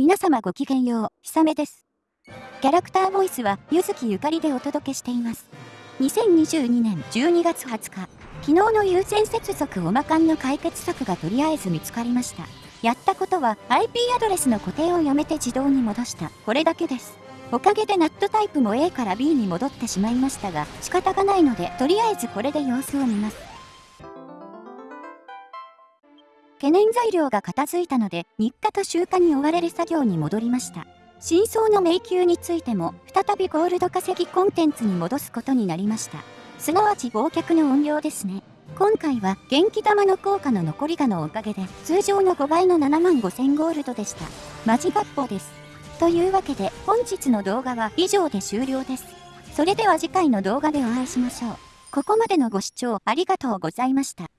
皆様ごきげんよう、ひさめです。キャラクターボイスは、ゆずきゆかりでお届けしています。2022年12月20日、昨日の優先接続おまかんの解決策がとりあえず見つかりました。やったことは IP アドレスの固定をやめて自動に戻した。これだけです。おかげでナットタイプも A から B に戻ってしまいましたが、仕方がないので、とりあえずこれで様子を見ます。懸念材料が片付いたので、日課と集荷に追われる作業に戻りました。真相の迷宮についても、再びゴールド稼ぎコンテンツに戻すことになりました。すなわち忘却の音量ですね。今回は元気玉の効果の残りがのおかげで通常の5倍の7万5000ゴールドでした。マジ合法です。というわけで本日の動画は以上で終了です。それでは次回の動画でお会いしましょう。ここまでのご視聴ありがとうございました。